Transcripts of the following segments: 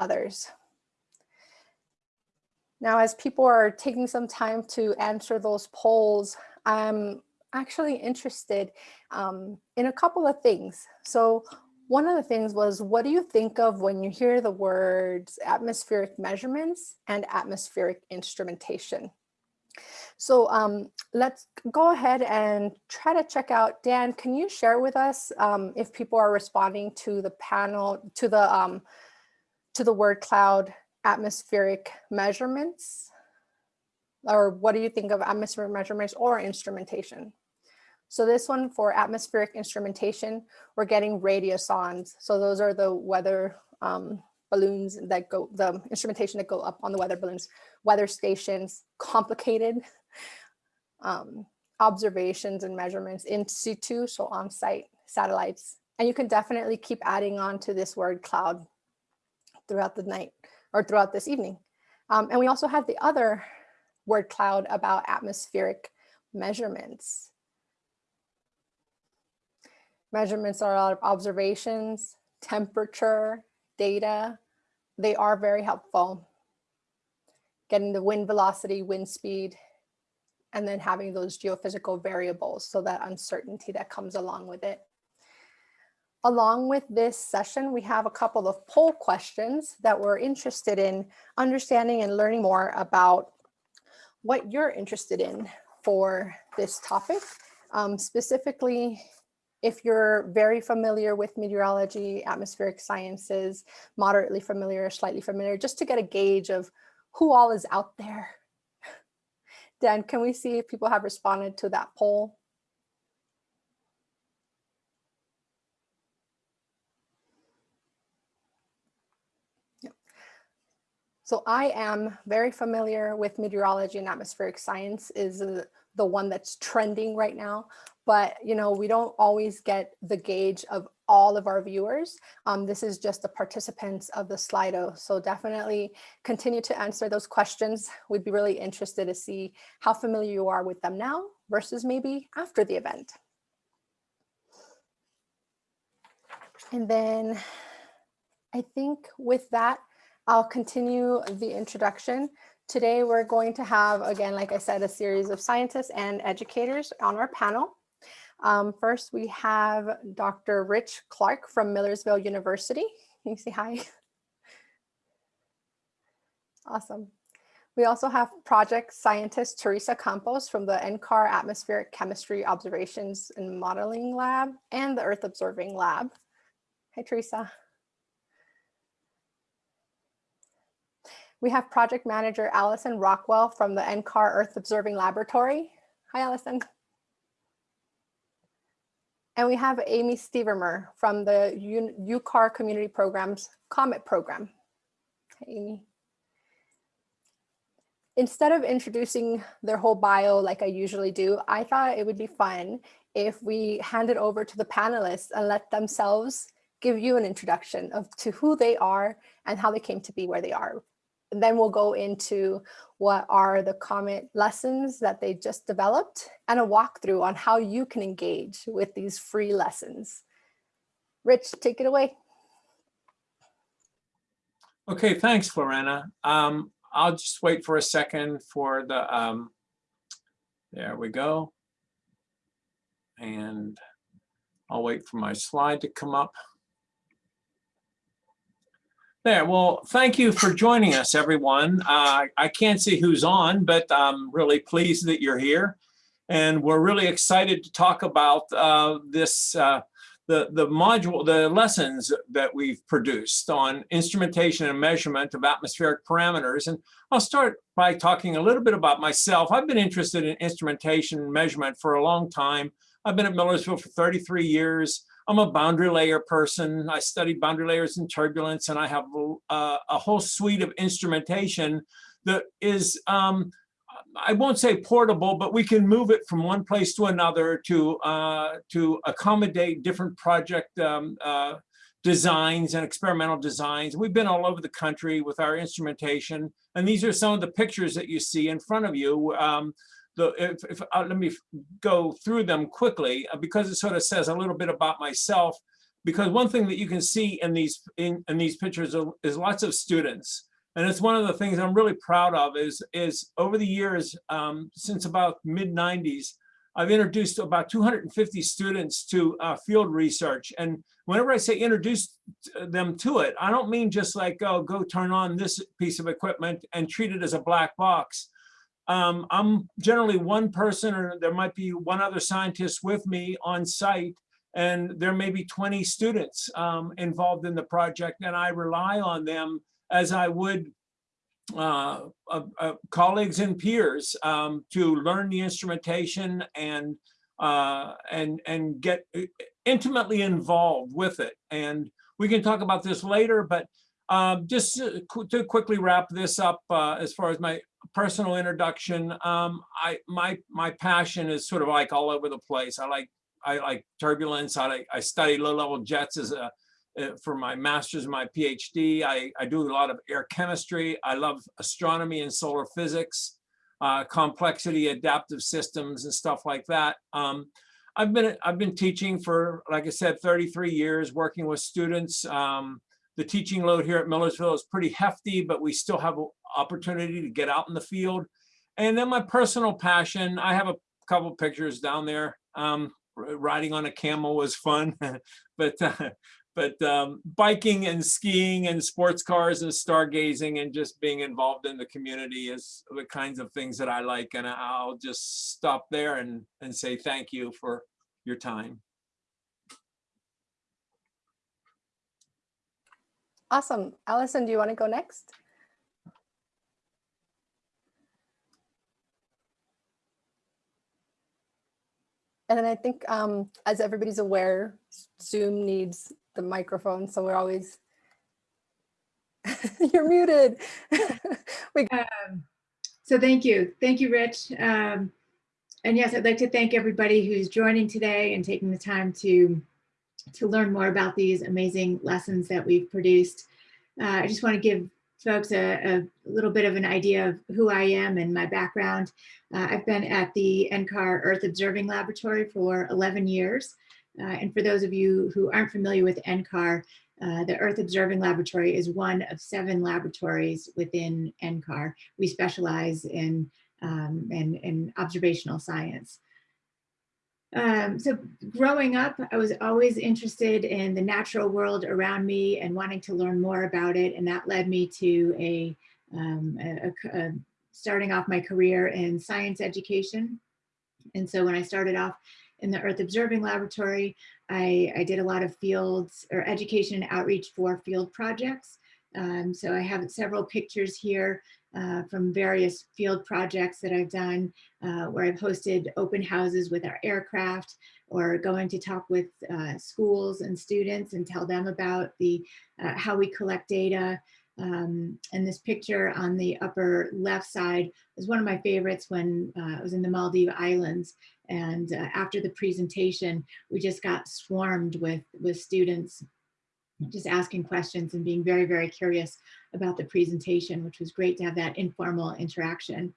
others. Now, as people are taking some time to answer those polls, I'm actually interested um, in a couple of things. So one of the things was, what do you think of when you hear the words atmospheric measurements and atmospheric instrumentation? So um, let's go ahead and try to check out, Dan, can you share with us um, if people are responding to the panel, to the, um, to the word cloud atmospheric measurements? Or what do you think of atmospheric measurements or instrumentation? So this one for atmospheric instrumentation, we're getting radiosondes. So those are the weather um, balloons that go, the instrumentation that go up on the weather balloons, weather stations, complicated um, observations and measurements in situ, so on site satellites. And you can definitely keep adding on to this word cloud throughout the night or throughout this evening. Um, and we also have the other word cloud about atmospheric measurements. Measurements are a lot of observations, temperature, data. They are very helpful. Getting the wind velocity, wind speed, and then having those geophysical variables. So that uncertainty that comes along with it. Along with this session, we have a couple of poll questions that we're interested in understanding and learning more about what you're interested in for this topic. Um, specifically, if you're very familiar with meteorology, atmospheric sciences, moderately familiar, slightly familiar, just to get a gauge of who all is out there. Dan, can we see if people have responded to that poll? So I am very familiar with meteorology and atmospheric science is the one that's trending right now. But, you know, we don't always get the gauge of all of our viewers. Um, this is just the participants of the Slido. So definitely continue to answer those questions. We'd be really interested to see how familiar you are with them now versus maybe after the event. And then I think with that, I'll continue the introduction. Today, we're going to have, again, like I said, a series of scientists and educators on our panel. Um, first, we have Dr. Rich Clark from Millersville University. Can you say hi? Awesome. We also have project scientist Teresa Campos from the NCAR Atmospheric Chemistry Observations and Modeling Lab and the Earth Observing Lab. Hi, Teresa. We have project manager Allison Rockwell from the NCAR Earth Observing Laboratory. Hi, Allison. And we have Amy Stevermer from the UCAR Community Programs COMET program. Hi, Amy. Instead of introducing their whole bio like I usually do, I thought it would be fun if we hand it over to the panelists and let themselves give you an introduction of to who they are and how they came to be where they are then we'll go into what are the COMET lessons that they just developed and a walkthrough on how you can engage with these free lessons. Rich, take it away. Okay, thanks, Lorena. Um, I'll just wait for a second for the, um, there we go. And I'll wait for my slide to come up. There, well, thank you for joining us, everyone. Uh, I can't see who's on, but I'm really pleased that you're here. And we're really excited to talk about uh, this, uh, the, the module, the lessons that we've produced on instrumentation and measurement of atmospheric parameters. And I'll start by talking a little bit about myself. I've been interested in instrumentation and measurement for a long time. I've been at Millersville for 33 years. I'm a boundary layer person. I studied boundary layers and turbulence, and I have a, a whole suite of instrumentation that is, um, I won't say portable, but we can move it from one place to another to, uh, to accommodate different project um, uh, designs and experimental designs. We've been all over the country with our instrumentation, and these are some of the pictures that you see in front of you. Um, the if, if uh, let me go through them quickly uh, because it sort of says a little bit about myself. because one thing that you can see in these in, in these pictures is lots of students. And it's one of the things I'm really proud of is, is over the years, um, since about mid 90s, I've introduced about 250 students to uh, field research. And whenever I say introduce them to it, I don't mean just like, oh, go turn on this piece of equipment and treat it as a black box. Um, I'm generally one person or there might be one other scientist with me on site and there may be 20 students um, involved in the project and I rely on them as I would uh, uh, uh, colleagues and peers um, to learn the instrumentation and uh, and and get intimately involved with it. And we can talk about this later, but um, just to quickly wrap this up uh, as far as my personal introduction, um, I my my passion is sort of like all over the place. I like I like turbulence. I like I study low level jets as a uh, for my master's and my PhD. I, I do a lot of air chemistry. I love astronomy and solar physics, uh, complexity, adaptive systems and stuff like that. Um, I've been I've been teaching for, like I said, 33 years, working with students. Um, the teaching load here at Millersville is pretty hefty, but we still have opportunity to get out in the field. And then my personal passion, I have a couple pictures down there. Um, riding on a camel was fun, but uh, but um, biking and skiing and sports cars and stargazing and just being involved in the community is the kinds of things that I like. And I'll just stop there and, and say thank you for your time. Awesome. Allison, do you want to go next? And then I think, um, as everybody's aware, Zoom needs the microphone, so we're always. You're muted. we Um, So thank you. Thank you, Rich. Um, And yes, I'd like to thank everybody who's joining today and taking the time to, to learn more about these amazing lessons that we've produced. Uh, I just want to give folks a, a little bit of an idea of who I am and my background. Uh, I've been at the NCAR Earth Observing Laboratory for 11 years. Uh, And for those of you who aren't familiar with NCAR, uh, the Earth Observing Laboratory is one of seven laboratories within NCAR. We specialize in, um, in, in observational science. Um, so growing up, I was always interested in the natural world around me and wanting to learn more about it. And that led me to a, um, a- a- starting off my career in science education. And so when I started off in the Earth Observing Laboratory, I, I did a lot of fields or education and outreach for field projects. Um, so I have several pictures here uh, from various field projects that I've done uh, where I've hosted open houses with our aircraft or going to talk with uh, schools and students and tell them about the uh, how we collect data. Um, and this picture on the upper left side is one of my favorites when uh, I was in the Maldive Islands. And uh, after the presentation, we just got swarmed with, with students just asking questions and being very, very curious about the presentation, which was great to have that informal interaction.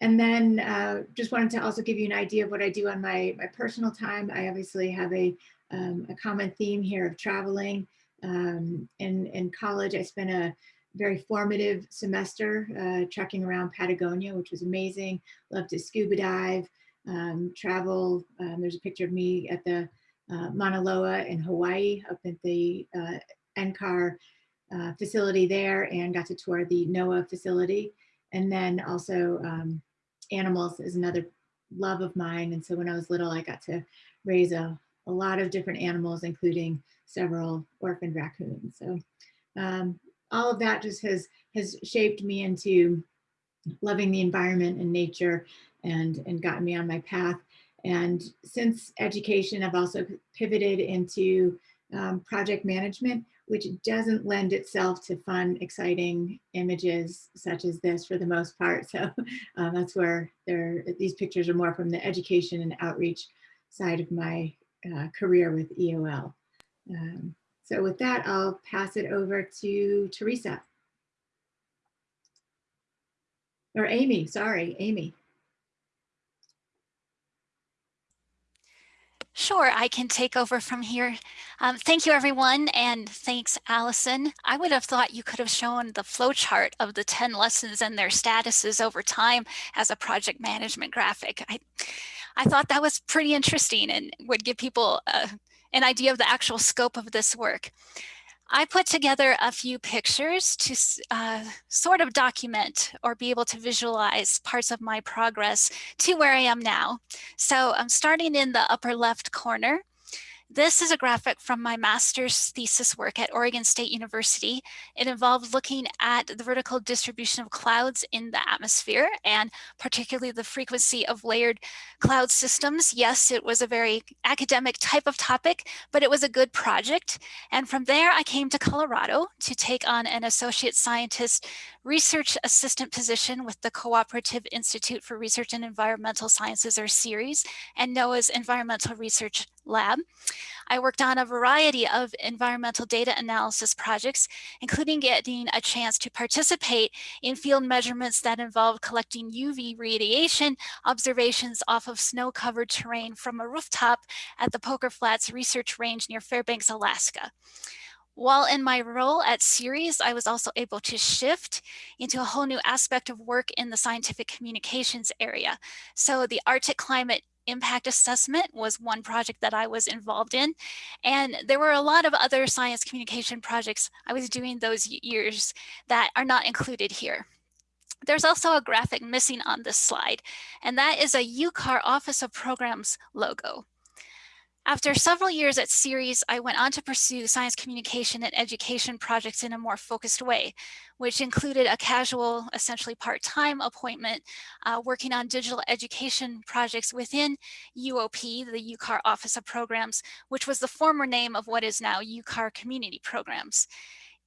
And then uh, just wanted to also give you an idea of what I do on my, my personal time. I obviously have a, um, a common theme here of traveling. Um, in, in college, I spent a very formative semester uh, trekking around Patagonia, which was amazing. Loved to scuba dive, um, travel. Um, there's a picture of me at the uh, Mauna Loa in Hawaii, up at the uh, NCAR uh, facility there, and got to tour the NOAA facility. And then also um, animals is another love of mine. And so when I was little, I got to raise a, a lot of different animals, including several orphaned raccoons. So um, all of that just has has shaped me into loving the environment and nature and and gotten me on my path. And since education, I've also pivoted into um, project management, which doesn't lend itself to fun, exciting images such as this for the most part. So uh, that's where these pictures are more from the education and outreach side of my uh, career with EOL. Um, so with that, I'll pass it over to Teresa. Or Amy, sorry, Amy. Sure, I can take over from here. Um, thank you, everyone, and thanks, Allison. I would have thought you could have shown the flow chart of the 10 lessons and their statuses over time as a project management graphic. I, I thought that was pretty interesting and would give people uh, an idea of the actual scope of this work. I put together a few pictures to uh, sort of document or be able to visualize parts of my progress to where I am now. So I'm starting in the upper left corner. This is a graphic from my master's thesis work at Oregon State University. It involved looking at the vertical distribution of clouds in the atmosphere and particularly the frequency of layered cloud systems. Yes, it was a very academic type of topic, but it was a good project. And from there, I came to Colorado to take on an associate scientist research assistant position with the Cooperative Institute for Research in Environmental Sciences, or CIRES, and NOAA's Environmental Research Lab. I worked on a variety of environmental data analysis projects, including getting a chance to participate in field measurements that involved collecting UV radiation observations off of snow-covered terrain from a rooftop at the Poker Flats Research Range near Fairbanks, Alaska. While in my role at CIRES, I was also able to shift into a whole new aspect of work in the scientific communications area. So the Arctic climate impact assessment was one project that I was involved in. And there were a lot of other science communication projects I was doing those years that are not included here. There's also a graphic missing on this slide, and that is a UCAR Office of Programs logo. After several years at CIRES, I went on to pursue science communication and education projects in a more focused way, which included a casual, essentially part-time appointment, uh, working on digital education projects within UOP, the UCAR Office of Programs, which was the former name of what is now UCAR Community Programs.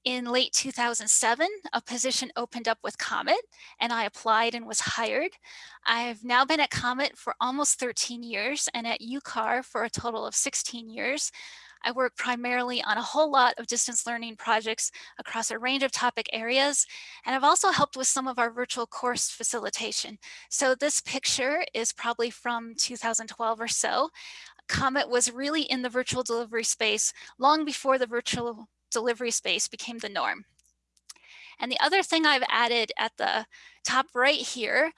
In late 2007, a position opened up with Comet and I applied and was hired. I've now been at Comet for almost 13 years and at UCAR for a total of 16 years. I work primarily on a whole lot of distance learning projects across a range of topic areas. And I've also helped with some of our virtual course facilitation. So this picture is probably from 2012 or so. Comet was really in the virtual delivery space long before the virtual delivery space became the norm. And the other thing I've added at the top right here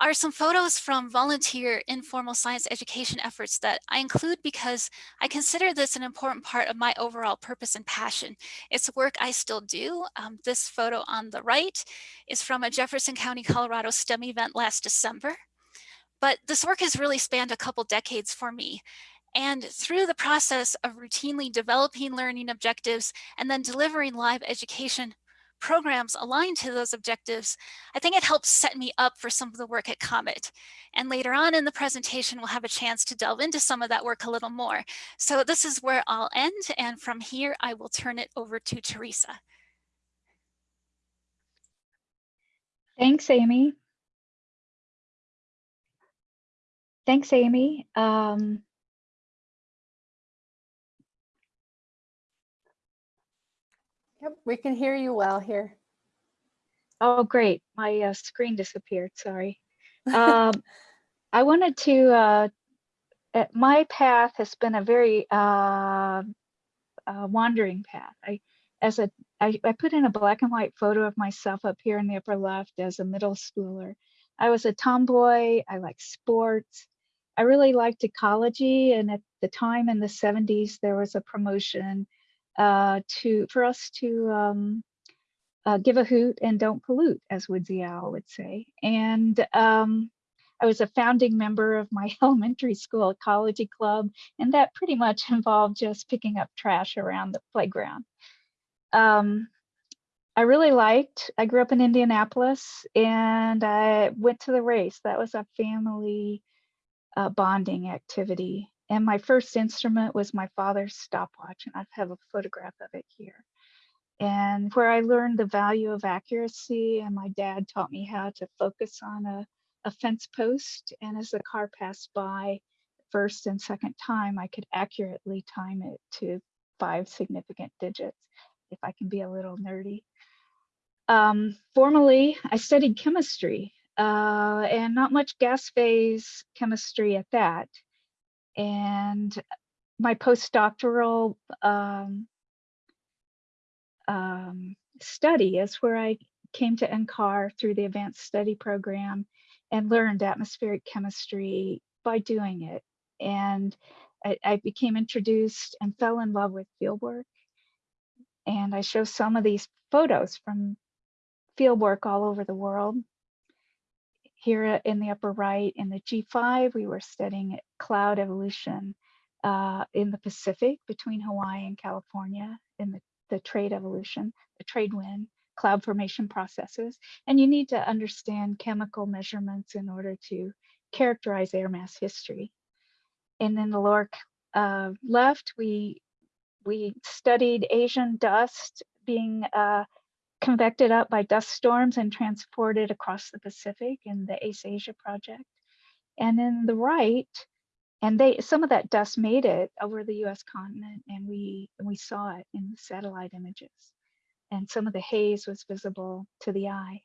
are some photos from volunteer informal science education efforts that I include because I consider this an important part of my overall purpose and passion. It's work I still do. Um, this photo on the right is from a Jefferson County, Colorado STEM event last December. But this work has really spanned a couple decades for me. And through the process of routinely developing learning objectives and then delivering live education programs aligned to those objectives, I think it helps set me up for some of the work at Comet. And later on in the presentation, we'll have a chance to delve into some of that work a little more. So this is where I'll end. And from here, I will turn it over to Teresa. Thanks, Amy. Thanks, Amy. Um, Yep, we can hear you well here. oh, great. My uh, screen disappeared. Sorry. Um, I wanted to, uh, uh, my path has been a very uh, uh, wandering path. I, as a, I, I put in a black and white photo of myself up here in the upper left as a middle schooler. I was a tomboy. I like sports. I really liked ecology. And at the time in the 70s, there was a promotion uh, to for us to um, uh, give a hoot and don't pollute, as Woodsy Owl would say. And um, I was a founding member of my elementary school ecology club, and that pretty much involved just picking up trash around the playground. Um, I really liked, I grew up in Indianapolis and I went to the race. That was a family uh, bonding activity. And my first instrument was my father's stopwatch, and I have a photograph of it here. And where I learned the value of accuracy, and my dad taught me how to focus on a, a fence post. And as the car passed by, first and second time, I could accurately time it to five significant digits, if I can be a little nerdy. Um, formally, I studied chemistry uh, and not much gas phase chemistry at that. And my postdoctoral um, um, study is where I came to NCAR through the advanced study program and learned atmospheric chemistry by doing it. And I, I became introduced and fell in love with fieldwork. And I show some of these photos from fieldwork all over the world. Here in the upper right in the G5, we were studying cloud evolution uh, in the Pacific between Hawaii and California in the, the trade evolution, the trade wind, cloud formation processes. And you need to understand chemical measurements in order to characterize air mass history. And in the lower uh, left, we we studied Asian dust being uh, convected up by dust storms and transported across the Pacific in the ACE Asia project. And in the right, and they some of that dust made it over the US continent and we we saw it in the satellite images. And some of the haze was visible to the eye.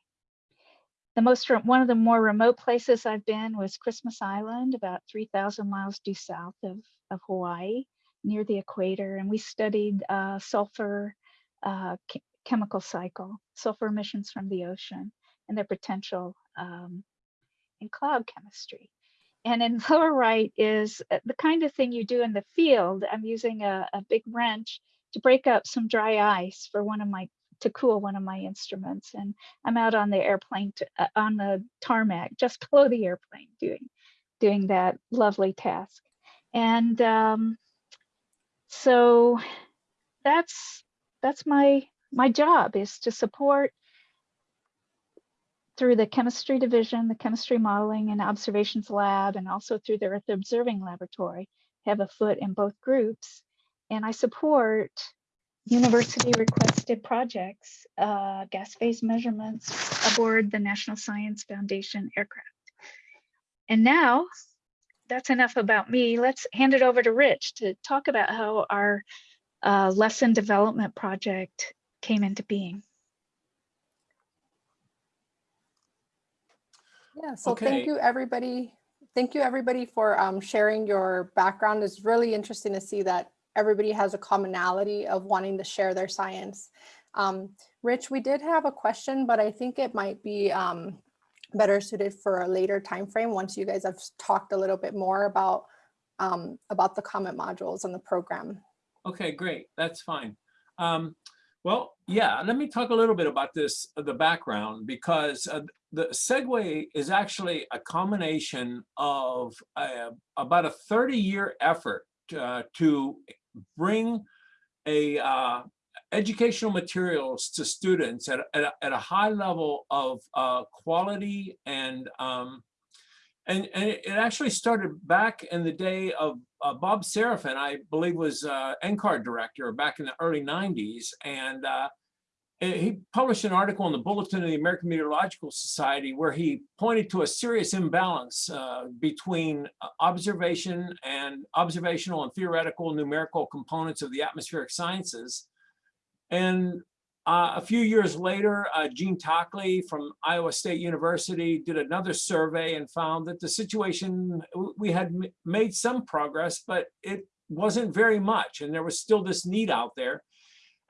The most one of the more remote places I've been was Christmas Island, about 3,000 miles due south of, of Hawaii, near the equator. And we studied uh, sulfur uh, chemical cycle, sulfur emissions from the ocean and their potential um, in cloud chemistry. And in lower right is uh, the kind of thing you do in the field. I'm using a, a big wrench to break up some dry ice for one of my to cool one of my instruments and i'm out on the airplane to, uh, on the tarmac just below the airplane doing doing that lovely task and um, so that's that's my my job is to support through the chemistry division, the chemistry modeling and observations lab, and also through the Earth Observing Laboratory, have a foot in both groups. And I support university requested projects, uh, gas phase measurements aboard the National Science Foundation aircraft. And now that's enough about me. Let's hand it over to Rich to talk about how our uh, lesson development project came into being. Yeah, so Okay. thank you, everybody. Thank you, everybody, for um, sharing your background. It's really interesting to see that everybody has a commonality of wanting to share their science. Um, Rich, we did have a question, but I think it might be um, better suited for a later time frame once you guys have talked a little bit more about um, about the COMET modules and the program. Okay, great. That's fine. Um, well, yeah, let me talk a little bit about this, uh, the background, because uh, the segue is actually a combination of uh, about a 30 year effort uh, to bring a uh, educational materials to students at, at, a, at a high level of quality and um, and, and it actually started back in the day of uh, Bob Serafin, I believe was uh, NCAR director back in the early 90s. And uh, he published an article in the Bulletin of the American Meteorological Society where he pointed to a serious imbalance uh, between uh, observation and observational and theoretical numerical components of the atmospheric sciences. And uh, a few years later, uh, Gene Takle from Iowa State University did another survey and found that the situation, we had made some progress, but it wasn't very much. And there was still this need out there.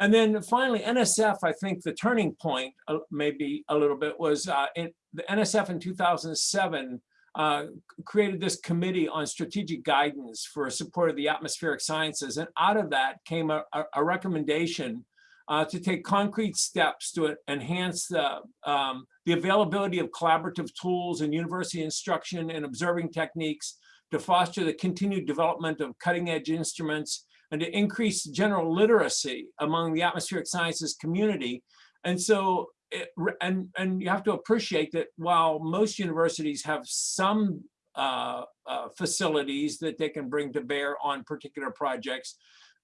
And then finally, NSF, I think the turning point, uh, maybe a little bit, was uh, in, the NSF in 2007 uh, created this committee on strategic guidance for support of the atmospheric sciences. And out of that came a, a recommendation uh, to take concrete steps to enhance the, um, the availability of collaborative tools and university instruction and observing techniques to foster the continued development of cutting edge instruments and to increase general literacy among the atmospheric sciences community. And so, it, and, and you have to appreciate that while most universities have some uh, uh, facilities that they can bring to bear on particular projects,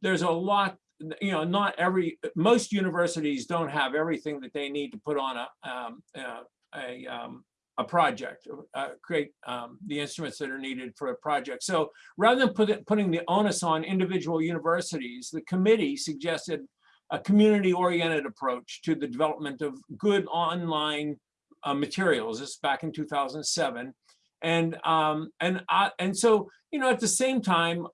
there's a lot you know, not every, most universities don't have everything that they need to put on a, um, uh, a, um, a project, uh, create um, the instruments that are needed for a project. So rather than put it, putting the onus on individual universities, the committee suggested a community-oriented approach to the development of good online uh, materials. This is back in 2007. And, um, and, I, and so, you know, at the same time,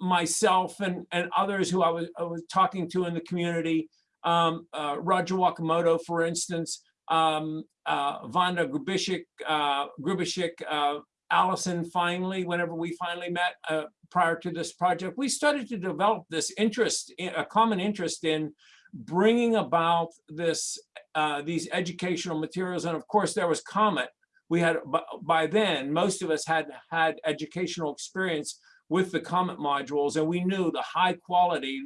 myself and, and others who I was, I was talking to in the community, um, uh, Roger Wakimoto, for instance, um, uh, Vanda Grubišić, uh, Grubišić, uh, Allison finally, whenever we finally met uh, prior to this project, we started to develop this interest, a common interest in bringing about this, uh, these educational materials. And of course, there was Comet. We had, by then, most of us had had educational experience with the Comet modules, and we knew the high quality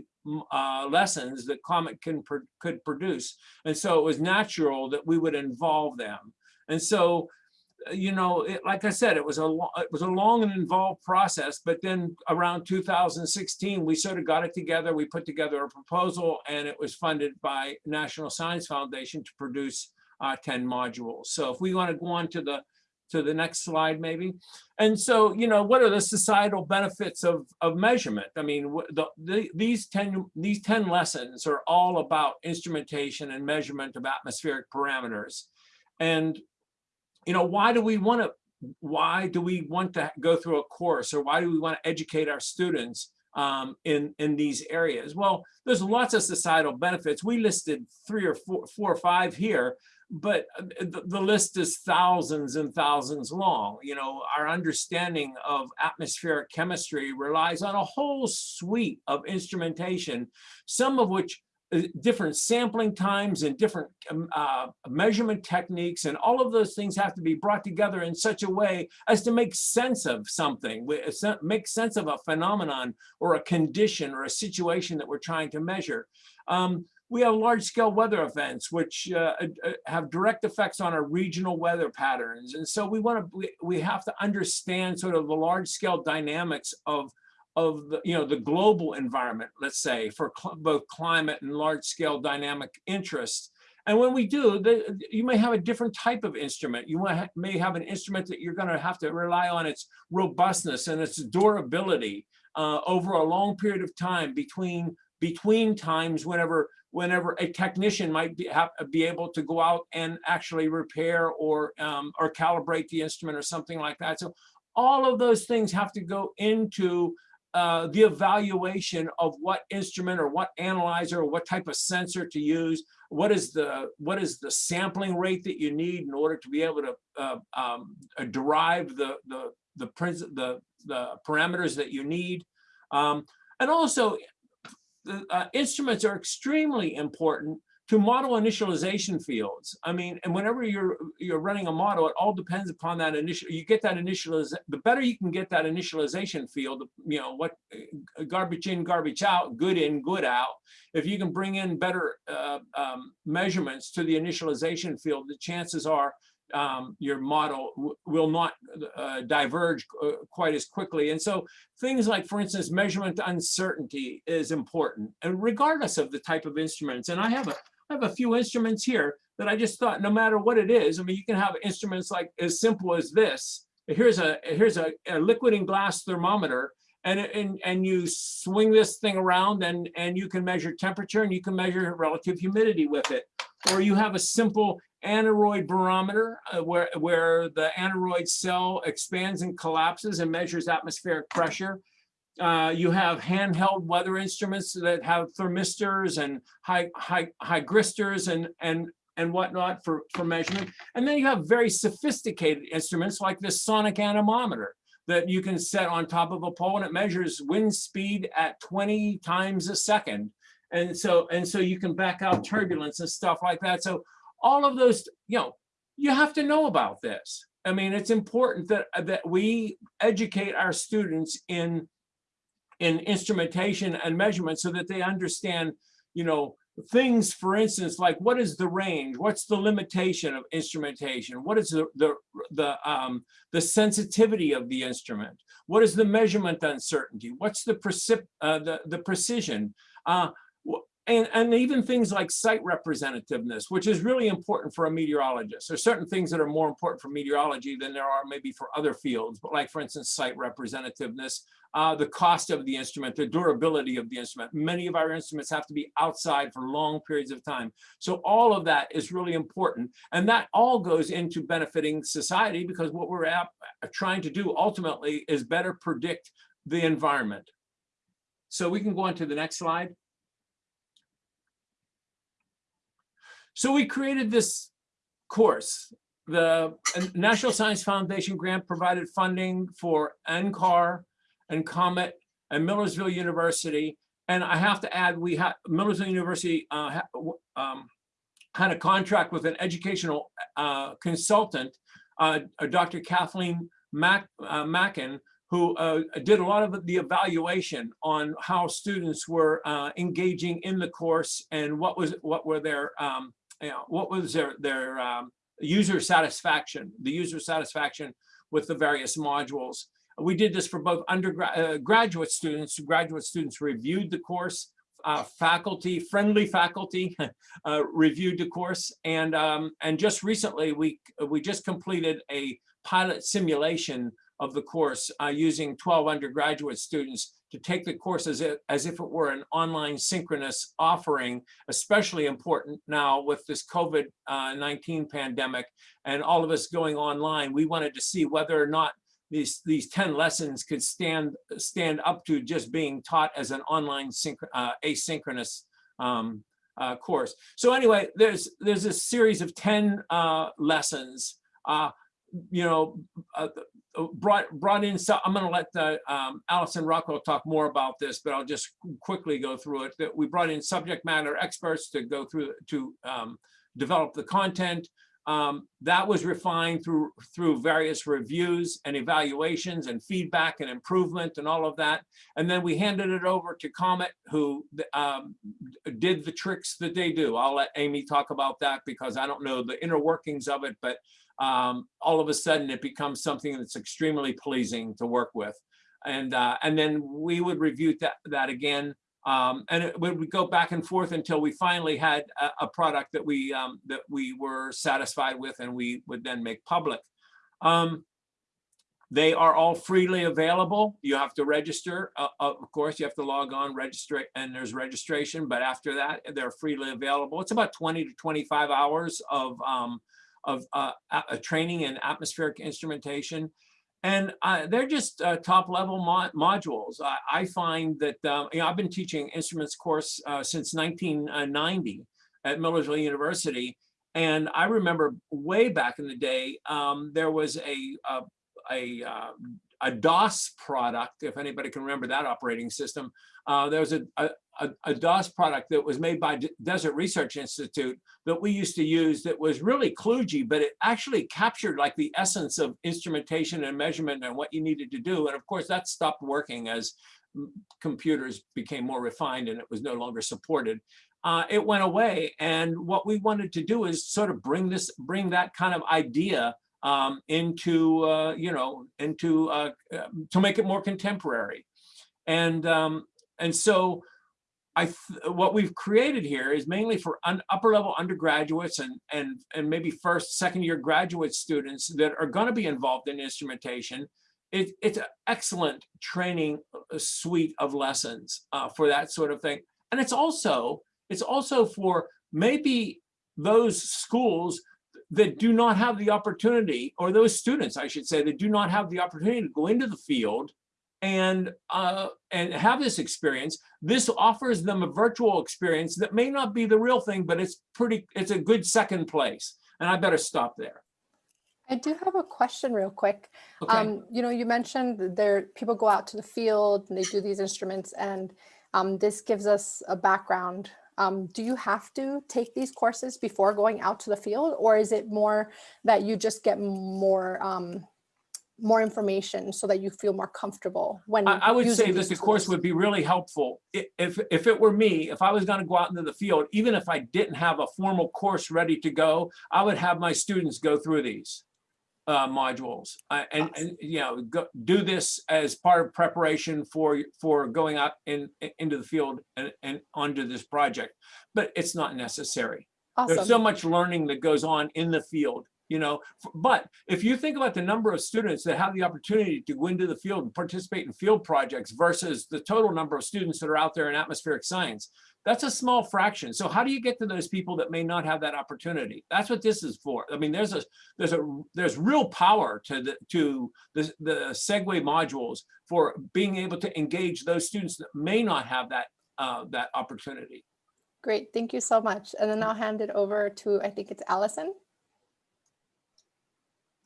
uh, lessons that Comet can could produce. And so it was natural that we would involve them. And so you know, it, like I said, it was a it was a long and involved process. But then around 2016, we sort of got it together. We put together a proposal, and it was funded by National Science Foundation to produce uh, 10 modules. So if we want to go on to the to the next slide, maybe. And so, you know, what are the societal benefits of of measurement? I mean, the, the, these 10 these 10 lessons are all about instrumentation and measurement of atmospheric parameters. And you know, why do we want to, why do we want to go through a course or why do we want to educate our students um, in, in these areas? Well, there's lots of societal benefits. We listed three or four, four or five here, but uh, the, the list is thousands and thousands long. You know, our understanding of atmospheric chemistry relies on a whole suite of instrumentation, some of which uh, different sampling times and different um, uh, measurement techniques and all of those things have to be brought together in such a way as to make sense of something, make sense of a phenomenon or a condition or a situation that we're trying to measure. Um, we have large scale weather events which uh, uh have direct effects on our regional weather patterns. And so we want to, we, have to understand sort of the large scale dynamics of of the, you know, the global environment, let's say, for cl both climate and large scale dynamic interests. And when we do, the, you may have a different type of instrument. You ha may have an instrument that you're going to have to rely on its robustness and its durability uh, over a long period of time between between times whenever whenever a technician might be, have, be able to go out and actually repair or um, or calibrate the instrument or something like that. So all of those things have to go into uh, the evaluation of what instrument or what analyzer or what type of sensor to use, what is the what is the sampling rate that you need in order to be able to uh, um, derive the the the, the the parameters that you need, um, and also the uh, instruments are extremely important to model initialization fields. I mean, and whenever you're you're running a model, it all depends upon that initial. You get that initialization. The better you can get that initialization field, you know, what uh, garbage in, garbage out, good in, good out. If you can bring in better uh, um, measurements to the initialization field, the chances are um, your model will not uh, diverge uh, quite as quickly. And so things like, for instance, measurement uncertainty is important, and regardless of the type of instruments. And I have a I have a few instruments here that I just thought no matter what it is, I mean, you can have instruments like as simple as this. Here's a here's a, a liquid and glass thermometer and, and, and you swing this thing around and, and you can measure temperature and you can measure relative humidity with it. Or you have a simple aneroid barometer uh, where, where the aneroid cell expands and collapses and measures atmospheric pressure. Uh, you have handheld weather instruments that have thermistors and high, high, hygristors and, and, and whatnot for, for measurement. And then you have very sophisticated instruments like this sonic anemometer that you can set on top of a pole and it measures wind speed at 20 times a second. And so, and so you can back out turbulence and stuff like that. So all of those, you know, you have to know about this. I mean, it's important that, that we educate our students in in instrumentation and measurement so that they understand, you know, things, for instance, like what is the range? What's the limitation of instrumentation? What is the, the, the, um, the sensitivity of the instrument? What is the measurement uncertainty? What's the, precip uh, the, the precision? Uh, and, and even things like site representativeness, which is really important for a meteorologist. There's certain things that are more important for meteorology than there are maybe for other fields, but like for instance, site representativeness, uh, the cost of the instrument, the durability of the instrument. Many of our instruments have to be outside for long periods of time. So all of that is really important. And that all goes into benefiting society because what we're at, trying to do ultimately is better predict the environment. So we can go on to the next slide. So we created this course. The National Science Foundation grant provided funding for NCAR and Comet and Millersville University. And I have to add, we had Millersville University uh, um, had a contract with an educational uh, consultant, uh, Dr. Kathleen Mack, uh, Mackin, who uh, did a lot of the evaluation on how students were uh, engaging in the course and what was what were their um, you know, what was their their um, user satisfaction, the user satisfaction with the various modules. We did this for both undergraduate uh, students. Graduate students reviewed the course. Uh, faculty, friendly faculty, uh, reviewed the course, and um, and just recently we we just completed a pilot simulation of the course uh, using 12 undergraduate students to take the course as if, as if it were an online synchronous offering, especially important now with this COVID-19 uh, pandemic and all of us going online. We wanted to see whether or not these, these 10 lessons could stand, stand up to just being taught as an online uh, asynchronous um, uh, course. So anyway, there's, there's a series of 10 uh, lessons uh, you know, uh, brought brought in. So I'm going to let the, um, Allison Rockwell talk more about this, but I'll just quickly go through it. That we brought in subject matter experts to go through to um, develop the content. Um, that was refined through through various reviews and evaluations and feedback and improvement and all of that. And then we handed it over to Comet, who um, did the tricks that they do. I'll let Amy talk about that because I don't know the inner workings of it, but um, all of a sudden it becomes something that's extremely pleasing to work with. And, uh, and then we would review that, that again. Um, and it would go back and forth until we finally had a, a product that we, um, that we were satisfied with and we would then make public. Um, they are all freely available. You have to register. Uh, of course, you have to log on, register, and there's registration. But after that, they're freely available. It's about 20 to 25 hours of um, of uh, a training in atmospheric instrumentation. And uh, they're just uh, top level mo modules. I, I, find that, um, you know, I've been teaching instruments course uh, since 1990 at Millersville University. And I remember way back in the day, um, there was a, a, a, uh, a, DOS product, if anybody can remember that operating system. Uh, there was a, a, a, a DOS product that was made by D Desert Research Institute that we used to use that was really kludgy, but it actually captured like the essence of instrumentation and measurement and what you needed to do. And of course that stopped working as computers became more refined and it was no longer supported. Uh, it went away. And what we wanted to do is sort of bring this, bring that kind of idea um, into, uh, you know, into, uh, to make it more contemporary. And, um, and so I what we've created here is mainly for upper level undergraduates and and and maybe first second year graduate students that are going to be involved in instrumentation. It, it's an excellent training uh, suite of lessons uh, for that sort of thing, and it's also it's also for maybe those schools that do not have the opportunity, or those students, I should say, that do not have the opportunity to go into the field and uh, and have this experience. This offers them a virtual experience that may not be the real thing, but it's pretty. It's a good second place. And I better stop there. I do have a question real quick. Okay. Um, you know, you mentioned there people go out to the field and they do these instruments and um, this gives us a background. Um, do you have to take these courses before going out to the field or is it more that you just get more um, more information so that you feel more comfortable when I, I would say this that the course would be really helpful. If, if it were me, if I was gonna go out into the field, even if I didn't have a formal course ready to go, I would have my students go through these. uh, modules uh, and, and, you know, go, do this as part of preparation for, for going out in, into the field and, and onto this project, but it's not necessary. There's so much learning that goes on in the field, you know, but if you think about the number of students that have the opportunity to go into the field and participate in field projects versus the total number of students that are out there in atmospheric science, that's a small fraction. So how do you get to those people that may not have that opportunity? That's what this is for. I mean, there's a there's a there's real power to the to the the Segway modules for being able to engage those students that may not have that uh, that opportunity. Great, thank you so much. And then I'll hand it over to, I think it's Allison.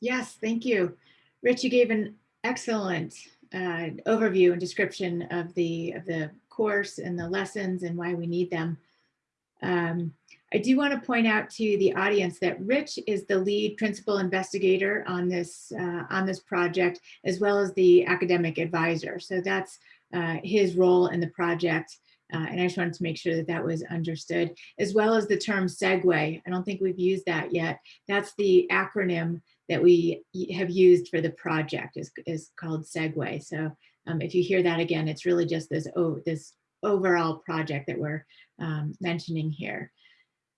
Yes, thank you. Rich, you gave an excellent uh, overview and description of the, of the course and the lessons and why we need them. Um, I do want to point out to the audience that Rich is the lead principal investigator on this, uh, on this project, as well as the academic advisor. So that's uh, his role in the project. Uh, and I just wanted to make sure that that was understood, as well as the term SEGUE. I don't think we've used that yet. That's the acronym that we have used for the project is, is called Segue. So um, if you hear that again, it's really just this, oh, this overall project that we're um, mentioning here.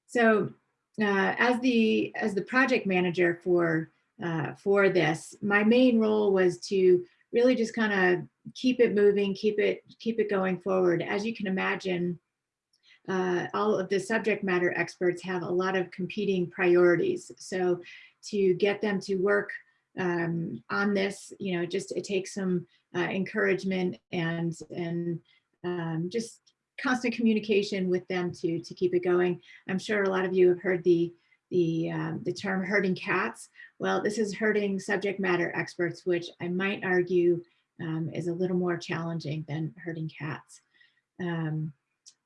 So uh, as the as the project manager for uh, for this, my main role was to really just kind of keep it moving, keep it keep it going forward. As you can imagine, uh, all of the subject matter experts have a lot of competing priorities. So to get them to work um, on this, you know, just it takes some uh, encouragement and and um, just constant communication with them to to keep it going. I'm sure a lot of you have heard the the um, the term herding cats. Well, this is herding subject matter experts, which I might argue um, is a little more challenging than herding cats. Um,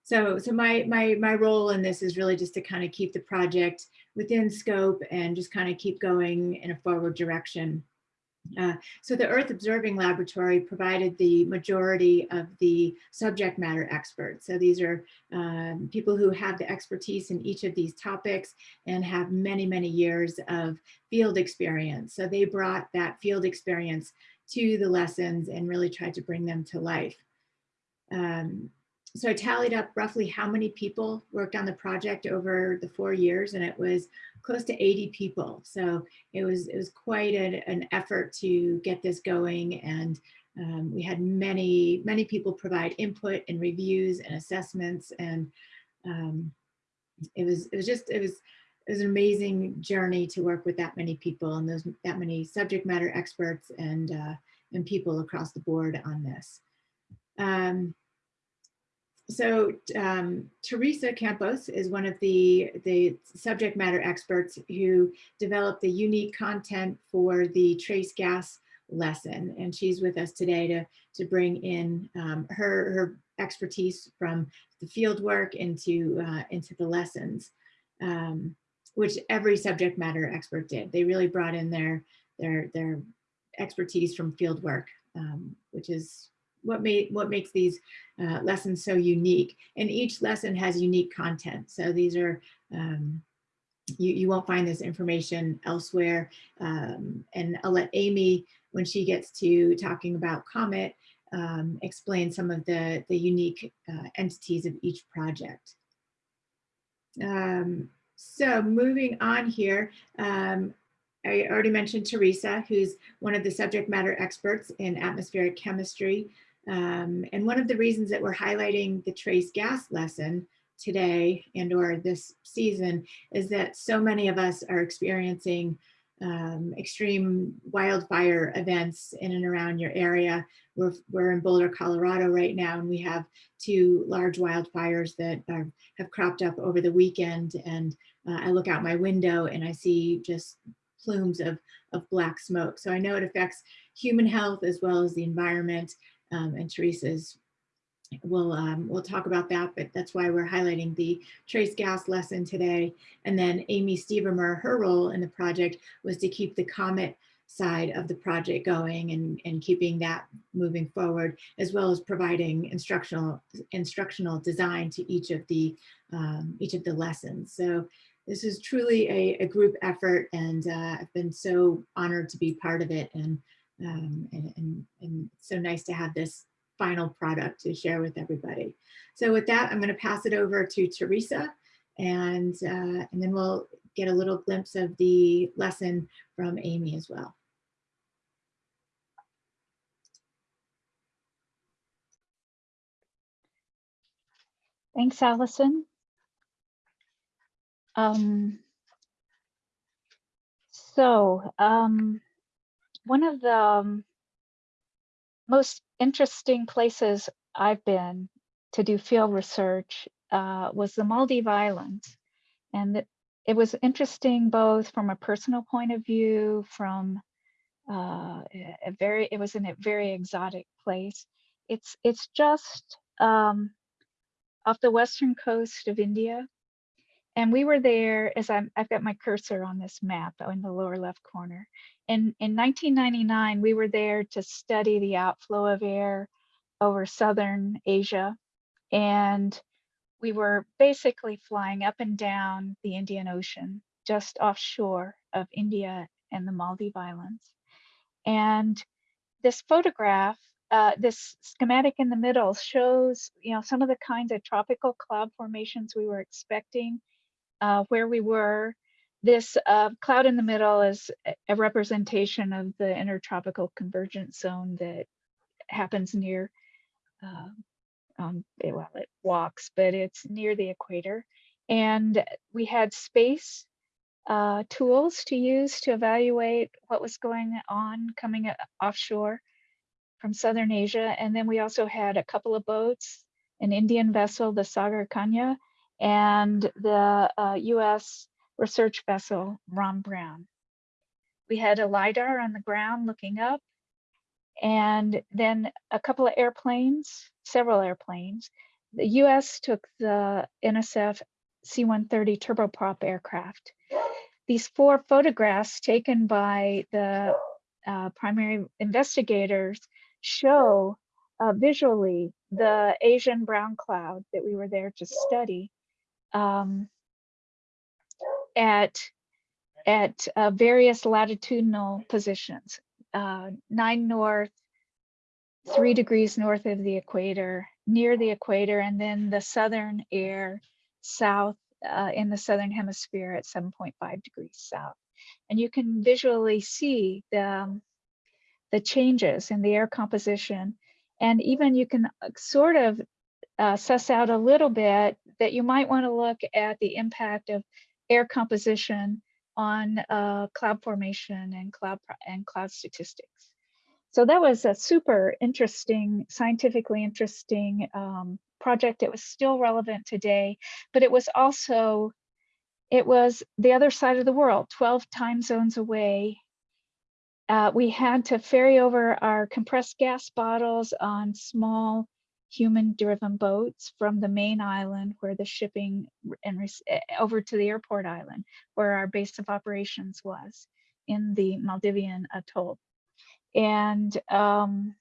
so, so my my my role in this is really just to kind of keep the project within scope and just kind of keep going in a forward direction. Uh, so the Earth Observing Laboratory provided the majority of the subject matter experts. So these are um, people who have the expertise in each of these topics and have many, many years of field experience. So they brought that field experience to the lessons and really tried to bring them to life. Um, so I tallied up roughly how many people worked on the project over the four years, and it was close to 80 people. So it was it was quite an, an effort to get this going, and um, we had many many people provide input and reviews and assessments, and um, it was it was just it was it was an amazing journey to work with that many people and those that many subject matter experts and uh, and people across the board on this. Um, so um, Teresa Campos is one of the, the subject matter experts who developed the unique content for the trace gas lesson. And she's with us today to, to bring in um, her, her expertise from the field work into, uh, into the lessons, um, which every subject matter expert did. They really brought in their, their, their expertise from field work, um, which is what what makes these uh, lessons so unique. And each lesson has unique content. So these are um, you, you won't find this information elsewhere. Um, and I'll let Amy, when she gets to talking about Comet, um, explain some of the, the unique uh, entities of each project. Um, so moving on here, um, I already mentioned Teresa, who's one of the subject matter experts in atmospheric chemistry. Um, and one of the reasons that we're highlighting the trace gas lesson today and or this season is that so many of us are experiencing um, extreme wildfire events in and around your area. We're, we're in Boulder, Colorado right now, and we have two large wildfires that are, have cropped up over the weekend. And uh, I look out my window and I see just plumes of, of black smoke. So I know it affects human health as well as the environment. Um, and Teresa's we'll um, we'll talk about that, but that's why we're highlighting the trace gas lesson today. And then Amy Stevermer, her role in the project was to keep the COMET side of the project going and, and keeping that moving forward, as well as providing instructional instructional design to each of the um, each of the lessons. So this is truly a, a group effort and uh, I've been so honored to be part of it and, um, and, and, and so nice to have this final product to share with everybody. So with that, I'm going to pass it over to Teresa and, uh, and then we'll get a little glimpse of the lesson from Amy as well. Thanks, Allison. Um, so um, one of the um, most interesting places I've been to do field research uh, was the Maldive Islands. And it, it was interesting both from a personal point of view, from uh, a very, it was in a very exotic place. It's, it's just um, off the western coast of India. And we were there as I'm, I've got my cursor on this map in the lower left corner. And in 1999, we were there to study the outflow of air over Southern Asia. And we were basically flying up and down the Indian Ocean, just offshore of India and the Maldive Islands. And this photograph uh, this schematic in the middle shows, you know, some of the kinds of tropical cloud formations we were expecting, uh, where we were. This uh, cloud in the middle is a representation of the intertropical convergence zone that happens near, um, well, it walks, but it's near the equator. And we had space uh, tools to use to evaluate what was going on coming offshore from Southern Asia. And then we also had a couple of boats, an Indian vessel, the Sagar Kanya, and the uh, US research vessel, Ron Brown. We had a LiDAR on the ground looking up, and then a couple of airplanes, several airplanes. The US took the NSF C-130 turboprop aircraft. These four photographs taken by the uh, primary investigators show uh, visually the Asian brown cloud that we were there to study um, at, at uh, various latitudinal positions, uh, nine north, three degrees north of the equator, near the equator, and then the southern air south uh, in the southern hemisphere at 7.5 degrees south. And you can visually see the, um, the changes in the air composition. And even you can uh, sort of uh, suss out a little bit that you might want to look at the impact of air composition on uh, cloud formation and cloud and cloud statistics. So that was a super interesting, scientifically interesting um, project. It was still relevant today, but it was also, it was the other side of the world, 12 time zones away uh, we had to ferry over our compressed gas bottles on small human driven boats from the main island where the shipping and eh, over to the airport island where our base of operations was in the Maldivian atoll. And um,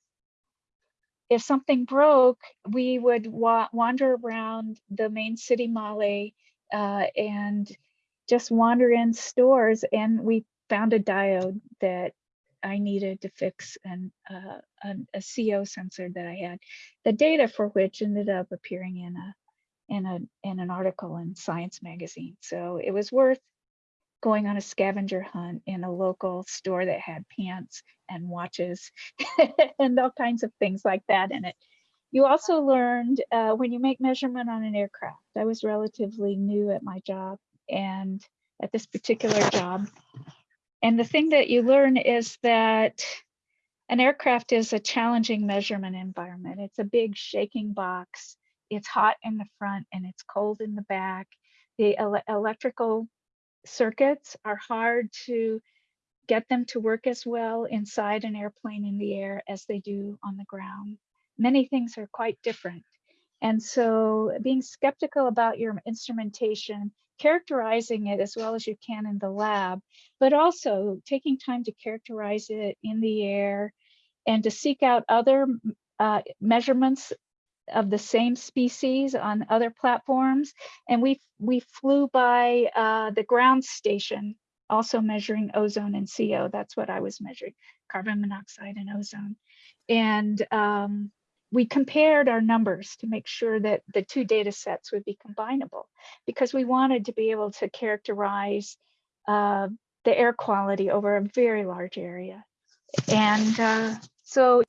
if something broke, we would wa wander around the main city Male uh, and just wander in stores and we found a diode that I needed to fix an, uh, an, a CO sensor that I had, the data for which ended up appearing in a in a in an article in Science magazine. So it was worth going on a scavenger hunt in a local store that had pants and watches and all kinds of things like that in it. You also learned uh, when you make measurement on an aircraft. I was relatively new at my job and at this particular job and the thing that you learn is that an aircraft is a challenging measurement environment. It's a big shaking box. It's hot in the front and it's cold in the back. The ele electrical circuits are hard to get them to work as well inside an airplane in the air as they do on the ground. Many things are quite different. And so being skeptical about your instrumentation characterizing it as well as you can in the lab, but also taking time to characterize it in the air and to seek out other uh, measurements of the same species on other platforms. And we, we flew by uh, the ground station, also measuring ozone and CO. That's what I was measuring, carbon monoxide and ozone. And um, we compared our numbers to make sure that the two data sets would be combinable because we wanted to be able to characterize uh, the air quality over a very large area. And uh, so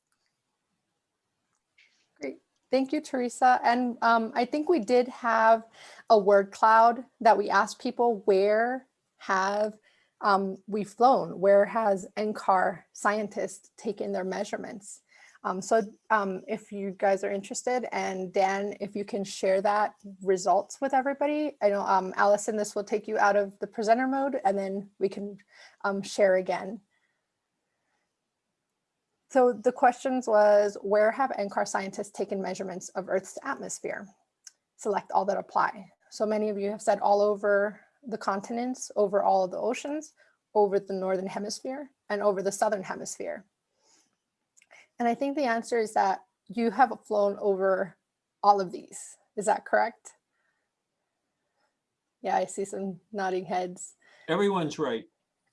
Great. Thank you, Teresa. And um, I think we did have a word cloud that we asked people where have um, we flown? Where has NCAR scientists taken their measurements? Um, so um, if you guys are interested and Dan, if you can share that results with everybody, I know um, Allison, this will take you out of the presenter mode and then we can um, share again. So the questions was, where have NCAR scientists taken measurements of Earth's atmosphere? Select all that apply. So many of you have said all over the continents, over all of the oceans, over the Northern hemisphere, and over the Southern hemisphere. And I think the answer is that you have flown over all of these. Is that correct? Yeah, I see some nodding heads. Everyone's right.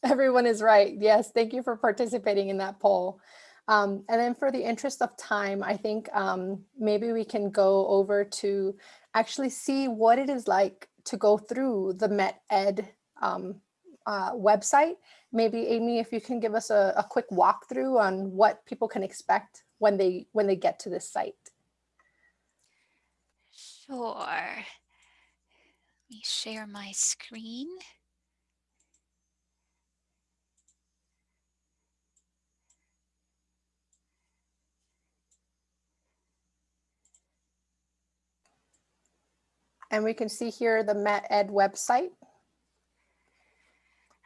Everyone is right. Yes, thank you for participating in that poll. Um, and then for the interest of time, I think um, maybe we can go over to actually see what it is like to go through the MET-Ed um, uh, website. Maybe Amy, if you can give us a, a quick walkthrough on what people can expect when they when they get to this site. Sure. Let me share my screen. And we can see here the MET-Ed website.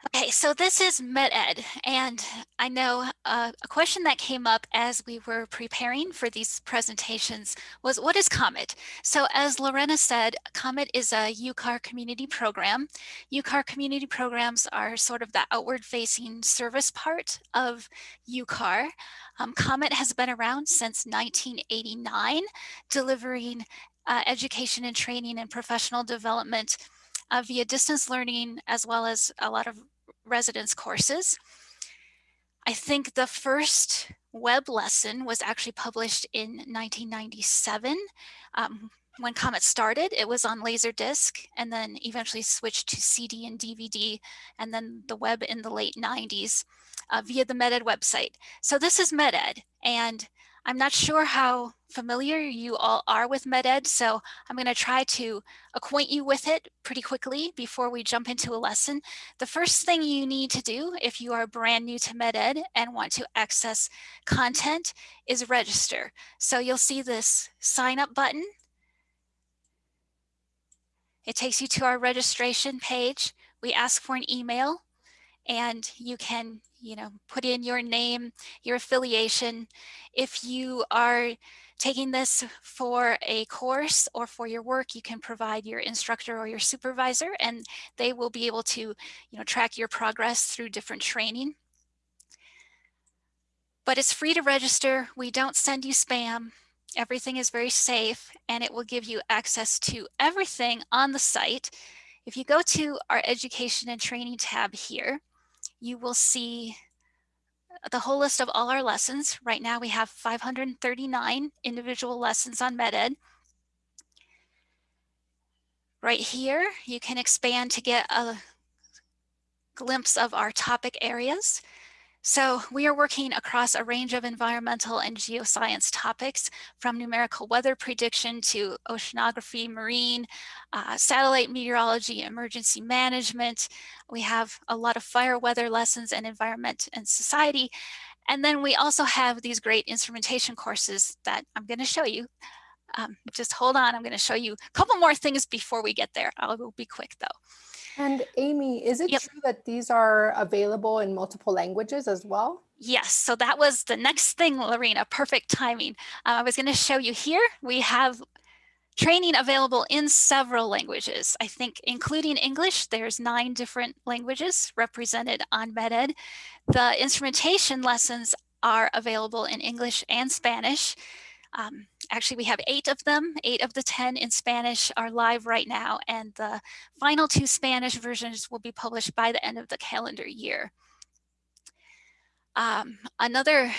Okay, so this is MET-Ed, and I know uh, a question that came up as we were preparing for these presentations was what is COMET? So as Lorena said, COMET is a UCAR community program. UCAR community programs are sort of the outward facing service part of UCAR. Um, COMET has been around since 1989, delivering uh, education and training and professional development uh, via distance learning as well as a lot of residence courses. I think the first web lesson was actually published in 1997. Um, when Comet started, it was on Laserdisc and then eventually switched to CD and DVD and then the web in the late 90s uh, via the MET-Ed website. So this is MET-Ed and I'm not sure how familiar you all are with MET-Ed, so I'm going to try to acquaint you with it pretty quickly before we jump into a lesson. The first thing you need to do if you are brand new to MET-Ed and want to access content is register. So you'll see this sign up button. It takes you to our registration page. We ask for an email and you can you know, put in your name, your affiliation. If you are taking this for a course or for your work, you can provide your instructor or your supervisor and they will be able to, you know, track your progress through different training. But it's free to register. We don't send you spam. Everything is very safe and it will give you access to everything on the site. If you go to our education and training tab here, you will see the whole list of all our lessons. Right now we have 539 individual lessons on MET-Ed. Right here, you can expand to get a glimpse of our topic areas. So we are working across a range of environmental and geoscience topics from numerical weather prediction to oceanography, marine, uh, satellite meteorology, emergency management. We have a lot of fire weather lessons and environment and society. And then we also have these great instrumentation courses that I'm going to show you. Um, just hold on, I'm going to show you a couple more things before we get there. I will be quick though. And Amy, is it Yep. true that these are available in multiple languages as well? Yes, so that was the next thing, Lorena, perfect timing. Uh, I was gonna show you here, we have training available in several languages. I think including English, there's nine different languages represented on MET-Ed. The instrumentation lessons are available in English and Spanish. Um, actually, we have eight of them. Eight of the 10 in Spanish are live right now, and the final two Spanish versions will be published by the end of the calendar year. Um, another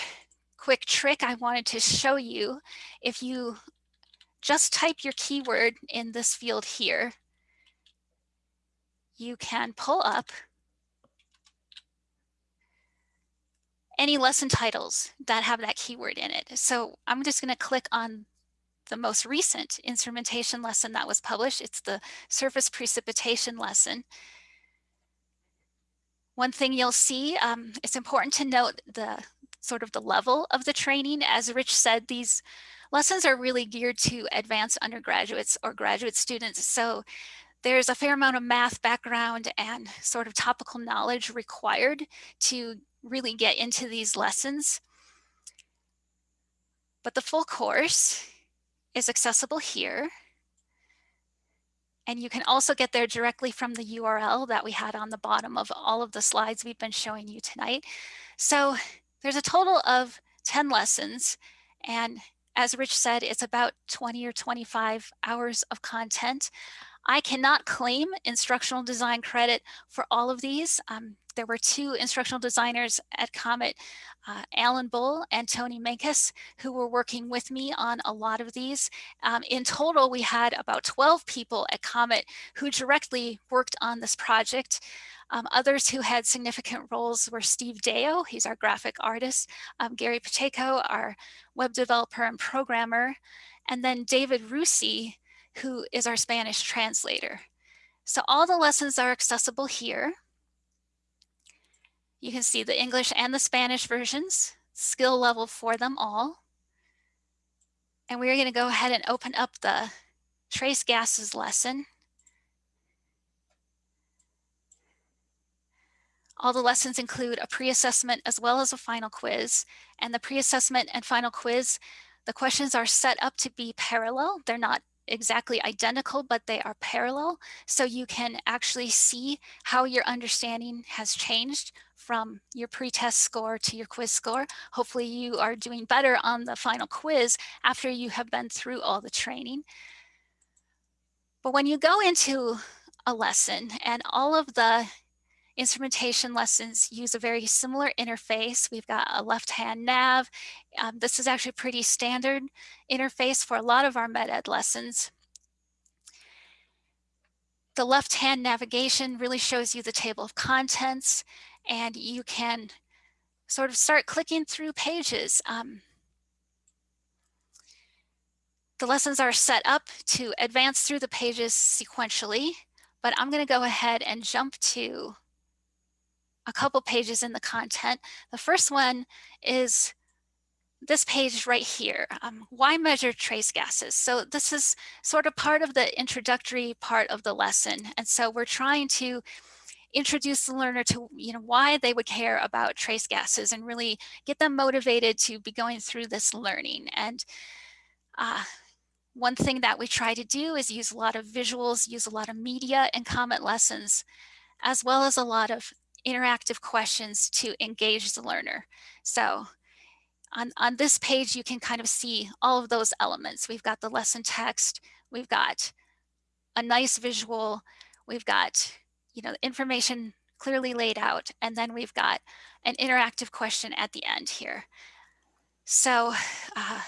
quick trick I wanted to show you, if you just type your keyword in this field here, you can pull up any lesson titles that have that keyword in it. So I'm just going to click on the most recent instrumentation lesson that was published. It's the surface precipitation lesson. One thing you'll see, um, it's important to note the sort of the level of the training. As Rich said, these lessons are really geared to advanced undergraduates or graduate students. So there's a fair amount of math background and sort of topical knowledge required to really get into these lessons. But the full course is accessible here. And you can also get there directly from the URL that we had on the bottom of all of the slides we've been showing you tonight. So there's a total of 10 lessons. And as Rich said, it's about 20 or 25 hours of content. I cannot claim instructional design credit for all of these. Um, there were two instructional designers at Comet, uh, Alan Bull and Tony Mankus, who were working with me on a lot of these. Um, in total, we had about 12 people at Comet who directly worked on this project. Um, others who had significant roles were Steve Deyo, he's our graphic artist, um, Gary Pacheco, our web developer and programmer, and then David Russi, who is our Spanish translator. So all the lessons are accessible here. You can see the English and the Spanish versions, skill level for them all. And we're gonna go ahead and open up the trace gases lesson. All the lessons include a pre-assessment as well as a final quiz. And the pre-assessment and final quiz, the questions are set up to be parallel. They're not exactly identical, but they are parallel. So you can actually see how your understanding has changed from your pretest score to your quiz score. Hopefully you are doing better on the final quiz after you have been through all the training. But when you go into a lesson and all of the instrumentation lessons use a very similar interface. We've got a left-hand nav. Um, this is actually pretty standard interface for a lot of our MET-Ed lessons. The left-hand navigation really shows you the table of contents and you can sort of start clicking through pages. Um, the lessons are set up to advance through the pages sequentially, but I'm going to go ahead and jump to a couple pages in the content. The first one is this page right here, um, why measure trace gases? So this is sort of part of the introductory part of the lesson. And so we're trying to introduce the learner to you know why they would care about trace gases and really get them motivated to be going through this learning. And uh, one thing that we try to do is use a lot of visuals, use a lot of media and Comet lessons, as well as a lot of interactive questions to engage the learner. So on, on this page, you can kind of see all of those elements. We've got the lesson text, we've got a nice visual, we've got you know, information clearly laid out, and then we've got an interactive question at the end here. So uh,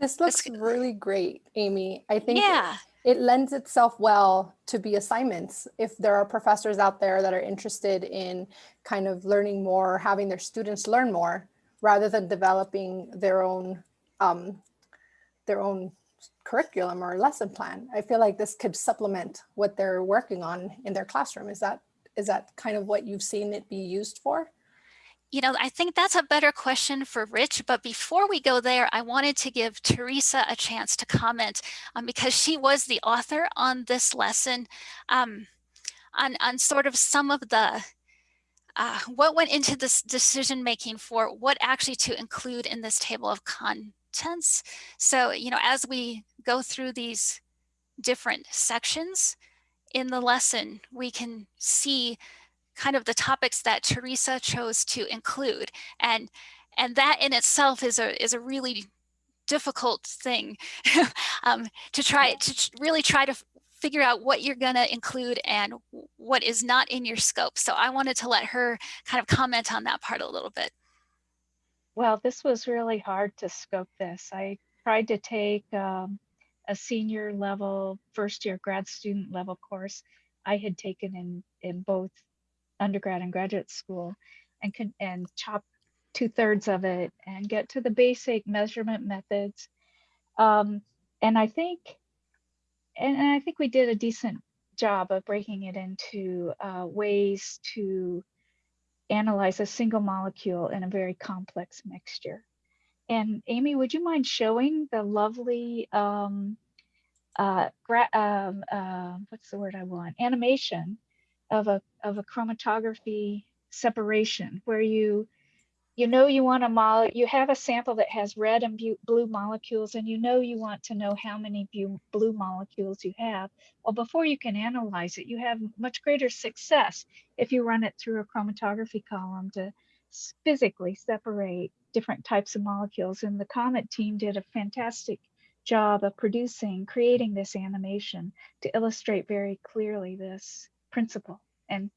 this looks this, really great, Amy. I think yeah it lends itself well to be assignments. If there are professors out there that are interested in kind of learning more, having their students learn more, rather than developing their own um, their own curriculum or lesson plan. I feel like this could supplement what they're working on in their classroom. Is that is that kind of what you've seen it be used for? You know, I think that's a better question for Rich, but before we go there, I wanted to give Teresa a chance to comment um, because she was the author on this lesson um, on, on sort of some of the, uh, what went into this decision making for what actually to include in this table of contents. So, you know, as we go through these different sections in the lesson, we can see kind of the topics that Teresa chose to include. And, and that in itself is a, is a really difficult thing um, to try to really try to figure out what you're going to include and what is not in your scope. So I wanted to let her kind of comment on that part a little bit. Well, this was really hard to scope this. I tried to take um, a senior level, first year grad student level course I had taken in, in both undergrad and graduate school and, con- and chop two thirds of it and get to the basic measurement methods. Um, and I think, and, and I think we did a decent job of breaking it into uh, ways to analyze a single molecule in a very complex mixture. And Amy, would you mind showing the lovely, um, uh, gra- um, uh, what's the word I want? Animation of a of a chromatography separation where you you know you want a mole you have a sample that has red and blue molecules and you know you want to know how many blue molecules you have. Well before you can analyze it you have much greater success if you run it through a chromatography column to physically separate different types of molecules. And the comet team did a fantastic job of producing creating this animation to illustrate very clearly this principle and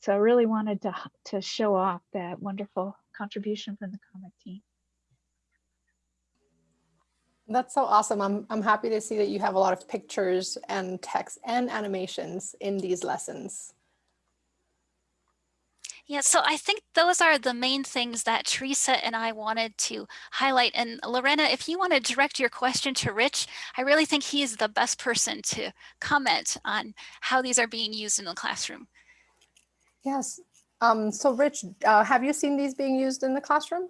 so I really wanted to to show off that wonderful contribution from the comet team. That's so awesome. I'm, I'm happy to see that you have a lot of pictures and text and animations in these lessons. Yeah, so I think those are the main things that Teresa and I wanted to highlight. And Lorena, if you want to direct your question to Rich, I really think he is the best person to comment on how these are being used in the classroom. Yes. Um, so Rich, uh, have you seen these being used in the classroom?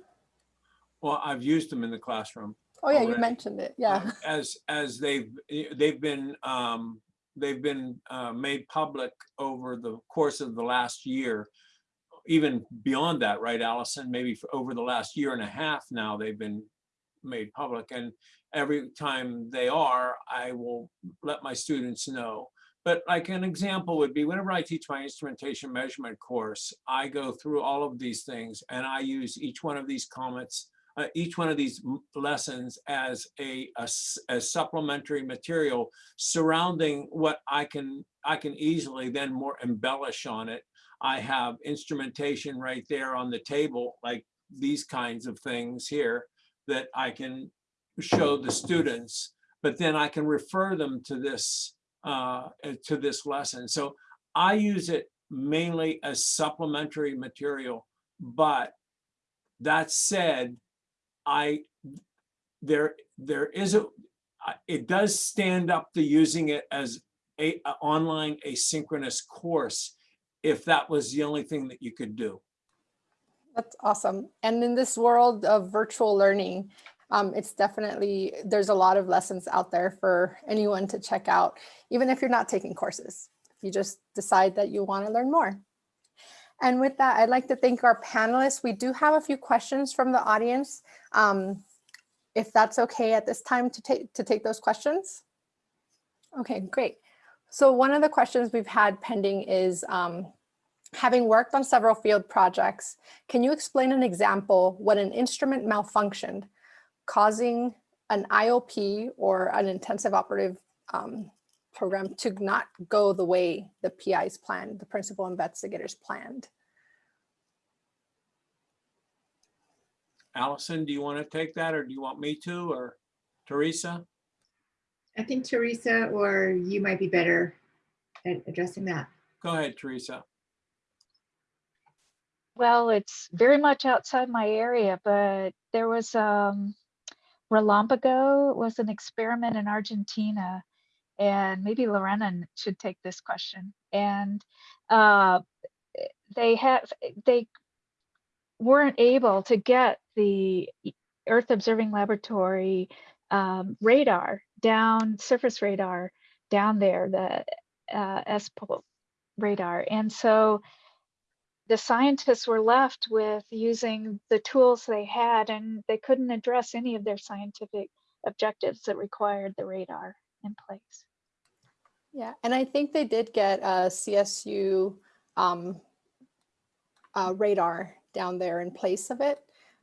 Well, I've used them in the classroom. Oh yeah, you mentioned it. Yeah. uh, As, as they've, they've been, um, they've been, uh, made public over the course of the last year. Even beyond that, right, Allison? Maybe for over the last year and a half now, they've been made public. And every time they are, I will let my students know. But like an example would be whenever I teach my instrumentation measurement course, I go through all of these things and I use each one of these comments uh, each one of these lessons as a as supplementary material surrounding what I can I can easily then more embellish on it. I have instrumentation right there on the table, like these kinds of things here that I can show the students, but then I can refer them to this uh, uh, to this lesson. So I use it mainly as supplementary material, but that said, I, there, there is a, it does stand up to using it as a, a online asynchronous course if that was the only thing that you could do. That's awesome. And in this world of virtual learning, um, it's definitely, there's a lot of lessons out there for anyone to check out, even if you're not taking courses. If you just decide that you want to learn more. And with that, I'd like to thank our panelists. We do have a few questions from the audience. Um, if that's okay at this time to take to take those questions. Okay, great. So one of the questions we've had pending is um, having worked on several field projects, can you explain an example when an instrument malfunctioned, causing an IOP or an intensive operative um, program to not go the way the PIs planned, the principal investigators planned? Allison, do you want to take that or do you want me to or Teresa? I think Teresa or you might be better at addressing that. Go ahead, Teresa. Well, it's very much outside my area, but there was um, RELAMPAGO was an experiment in Argentina, and maybe Lorena should take this question. And uh, they have they weren't able to get the Earth Observing Laboratory um, radar down, surface radar down there, the uh, S-Pol radar, and so the scientists were left with using the tools they had and they couldn't address any of their scientific objectives that required the radar in place. Yeah, and I think they did get a CSU um, uh, radar down there in place of it.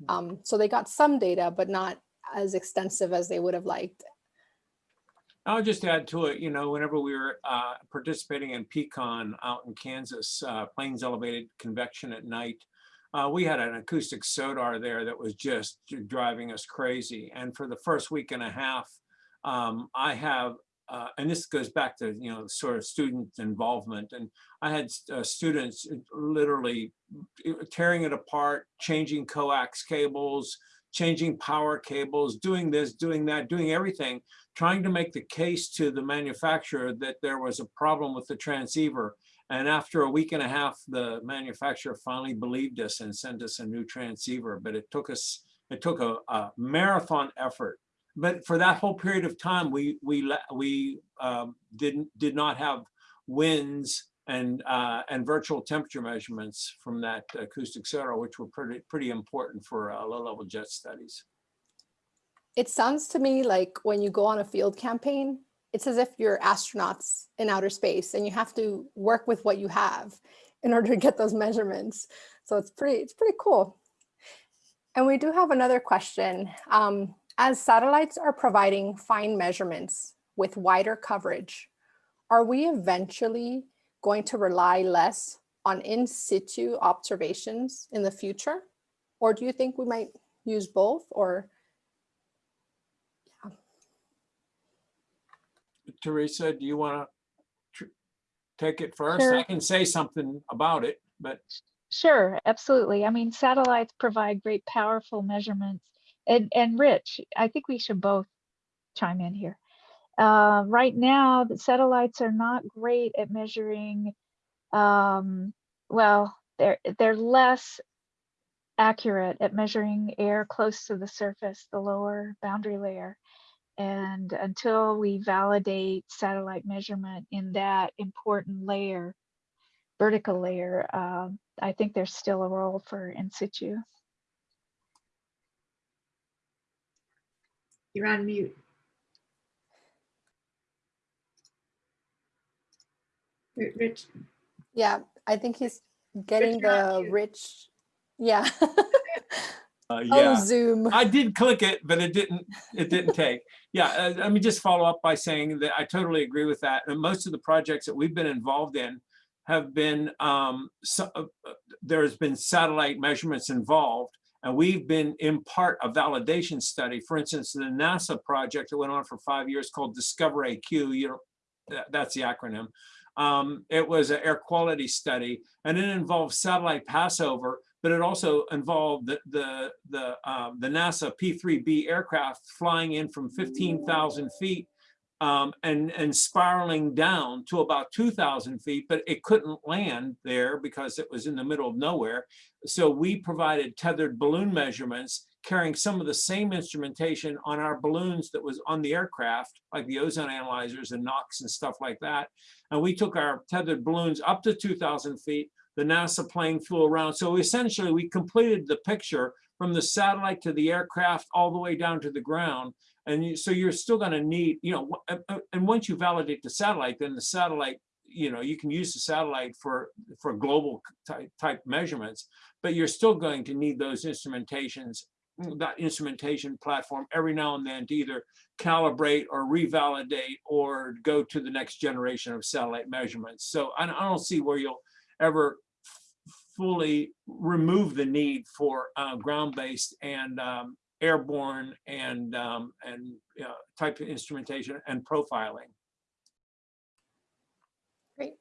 Um, so they got some data, but not as extensive as they would have liked. I'll just add to it, you know, whenever we were uh, participating in Pecan out in Kansas, uh, Plains elevated convection at night, uh, we had an acoustic sodar there that was just driving us crazy. And for the first week and a half, um, I have, uh, and this goes back to, you know, sort of student involvement. And I had uh, students literally tearing it apart, changing coax cables, changing power cables, doing this, doing that, doing everything, trying to make the case to the manufacturer that there was a problem with the transceiver. And after a week and a half, the manufacturer finally believed us and sent us a new transceiver. But it took us, it took a, a marathon effort. But for that whole period of time, we we we um, didn't did not have winds and uh, and virtual temperature measurements from that acoustic sodar, which were pretty pretty important for uh, low-level jet studies. It sounds to me like when you go on a field campaign, it's as if you're astronauts in outer space and you have to work with what you have in order to get those measurements. So it's pretty, it's pretty cool. And we do have another question. Um, as satellites are providing fine measurements with wider coverage, are we eventually going to rely less on in situ observations in the future? Or do you think we might use both or Yeah. Teresa, do you want to take it first? Sure. I can say something about it, but Sure, absolutely. I mean, satellites provide great powerful measurements. And, and Rich, I think we should both chime in here. Uh, right now, the satellites are not great at measuring, um, well, they're, they're less accurate at measuring air close to the surface, the lower boundary layer. And until we validate satellite measurement in that important layer, vertical layer, um, I think there's still a role for in situ. You're on mute. Rich, Yeah, I think he's getting you're the rich, yeah. uh, Oh. Zoom. I did click it, but it didn't, it didn't take. Yeah, uh, let me just follow up by saying that I totally agree with that. And most of the projects that we've been involved in have been, um, so, uh, uh, there's been satellite measurements involved. And we've been in part a validation study. For instance, the NASA project that went on for five years called Discover AQ, you know, that- that's the acronym. Um, it was an air quality study and it involved satellite passover, but it also involved the the the, um, the NASA P3B aircraft flying in from 15,000 feet um, and and spiraling down to about 2,000 feet, but it couldn't land there because it was in the middle of nowhere. So we provided tethered balloon measurements carrying some of the same instrumentation on our balloons that was on the aircraft, like the ozone analyzers and NOx and stuff like that. And we took our tethered balloons up to 2,000 feet. The NASA plane flew around. So essentially, we completed the picture from the satellite to the aircraft all the way down to the ground. And so you're still going to need, you know, and once you validate the satellite, then the satellite, you know, you can use the satellite for for global type, type measurements, but you're still going to need those instrumentations that instrumentation platform every now and then to either calibrate or revalidate or go to the next generation of satellite measurements. So I, I don't see where you'll ever fully remove the need for uh, ground-based and um, airborne and um, and uh, type of instrumentation and profiling. Great.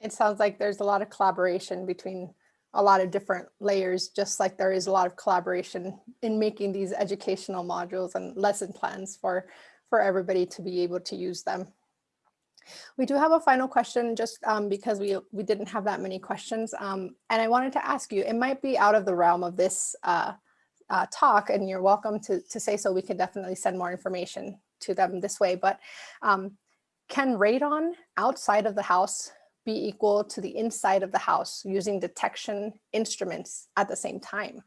It sounds like there's a lot of collaboration between a lot of different layers, just like there is a lot of collaboration in making these educational modules and lesson plans for, for everybody to be able to use them. We do have a final question just um, because we, we didn't have that many questions. Um, and I wanted to ask you, it might be out of the realm of this uh, uh, talk and you're welcome to, to say so. We can definitely send more information to them this way, but um, can radon outside of the house be equal to the inside of the house using detection instruments at the same time?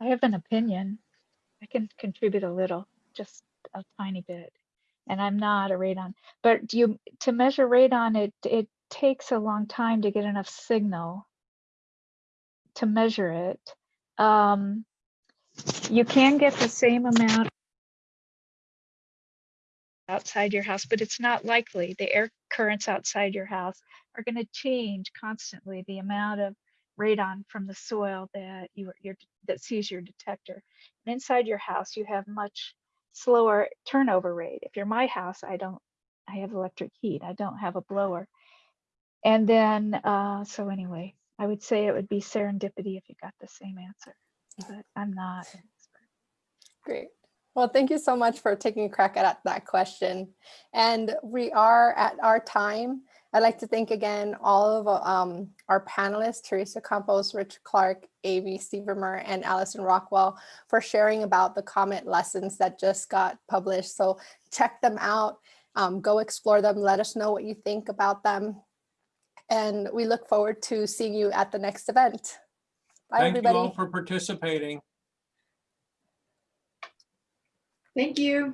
I have an opinion. I can contribute a little, just a tiny bit. And I'm not a radon, but you to measure radon, it it takes a long time to get enough signal to measure it. Um, you can get the same amount outside your house, but it's not likely. The air currents outside your house are going to change constantly the amount of radon from the soil that you your that sees your detector. And inside your house, you have much slower turnover rate. If you're my house, I don't. I have electric heat. I don't have a blower. And then, uh, so anyway, I would say it would be serendipity if you got the same answer, but I'm not an expert. Great. Well, thank you so much for taking a crack at that question. And we are at our time. I'd like to thank again all of um, our panelists, Teresa Campos, Rich Clark, Amy Stevermer, and Allison Rockwell for sharing about the COMET lessons that just got published. So check them out, um, go explore them, let us know what you think about them. And we look forward to seeing you at the next event. Bye, everybody. Thank you all for participating. Thank you.